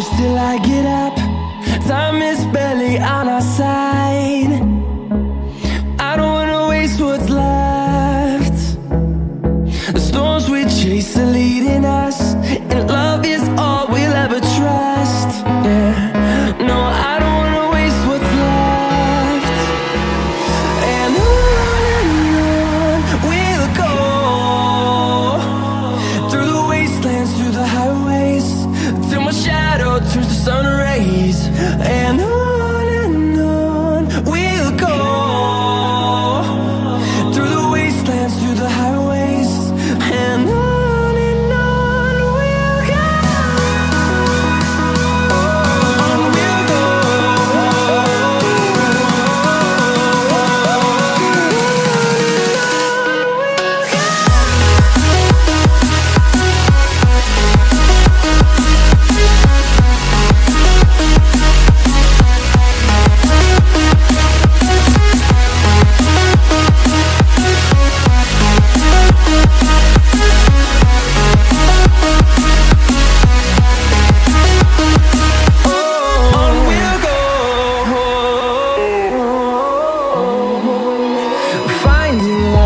close till I get up. Time is barely on our side. I don't wanna waste what's left. The storms we chase shadow turns to sun rays. And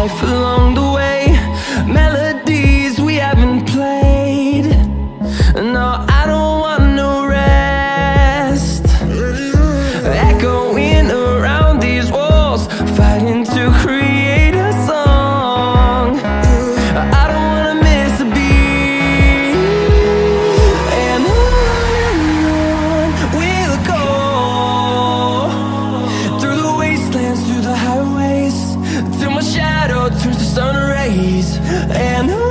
life alone. Turns to sun rays and